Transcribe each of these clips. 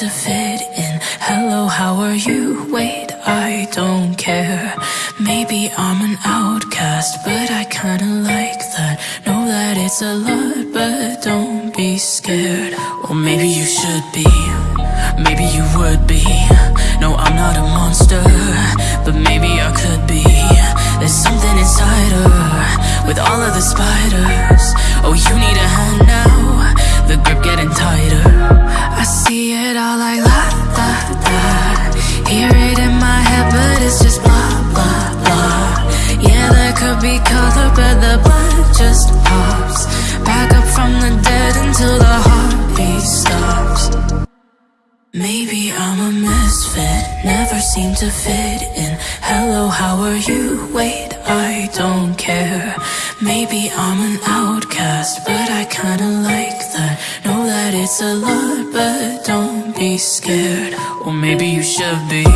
to fit in. Hello, how are you? Wait, I don't care. Maybe I'm an outcast, but I kinda like that. Know that it's a lot, but don't be scared. Or maybe you should be. Maybe you would be. No, I'm not a monster, but maybe I could be. There's something inside her with all of the spiders. Oh, you need a hand now. The grip getting tighter. I see it all like la la la. Hear it in my head, but it's just blah blah blah. Yeah, there could be color, but the blood just pops. Back up from the dead until the heartbeat stops. Maybe I'm a misfit, never seem to fit in. Hello, how are you? Wait, I don't care. Maybe I'm an outcast, but I kinda like it's a lot, but don't be scared. Or maybe you should be. Ooh.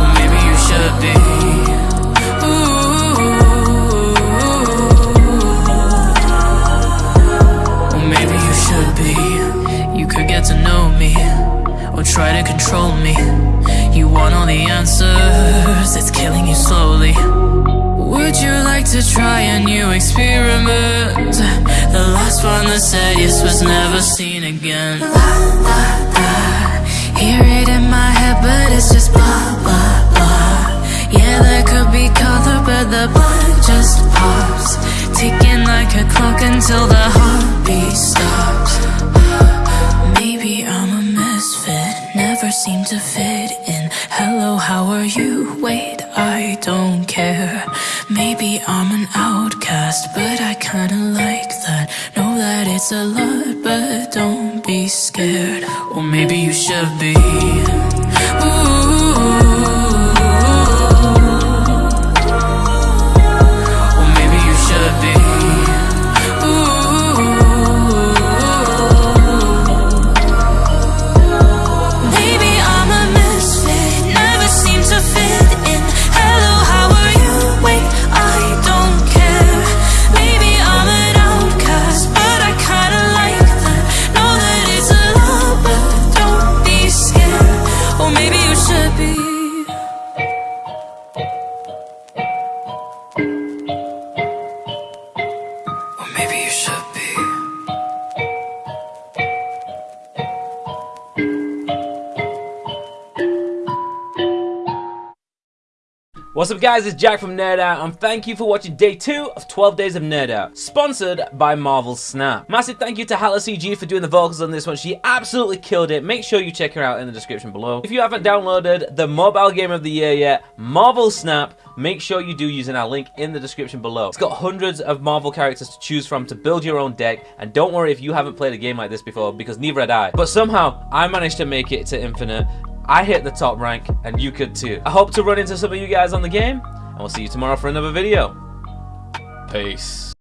Or maybe you should be. Ooh. Or maybe you should be. You could get to know me, or try to control me. You want all the answers, to try a new experiment? The last one that said yes was never seen again. La la la, hear it in my head, but it's just blah blah blah. Yeah, there could be color, but the blood just pops, ticking like a clock until the heartbeat stops. Maybe I'm a misfit, never seem to fit in. Hello, how are you? Wait, I don't care. Maybe I'm an outcast, but I kinda like that. Know that it's a lot, but don't be scared. Or maybe you should be. What's up guys, it's Jack from Nerd Out and thank you for watching day 2 of 12 Days of Nerd Out, sponsored by Marvel Snap. Massive thank you to Hala CG for doing the vocals on this one, she absolutely killed it, make sure you check her out in the description below. If you haven't downloaded the mobile game of the year yet, Marvel Snap, make sure you do using our link in the description below. It's got hundreds of Marvel characters to choose from to build your own deck, and don't worry if you haven't played a game like this before, because neither had I. But somehow, I managed to make it to Infinite, I hit the top rank, and you could too. I hope to run into some of you guys on the game, and we'll see you tomorrow for another video. Peace.